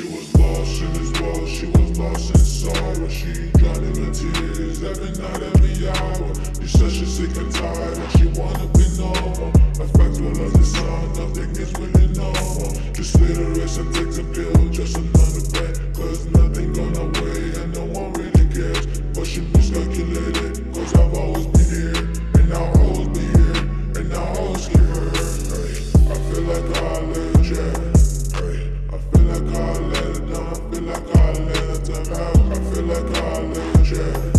in this world, she was lost in sorrow. She drowning in tears every night, every hour. You said she's sick and tired and she wanna be normal. A factual of the sun, nothing is really normal. Just rest and take violate, it's. I feel like I'll lose track.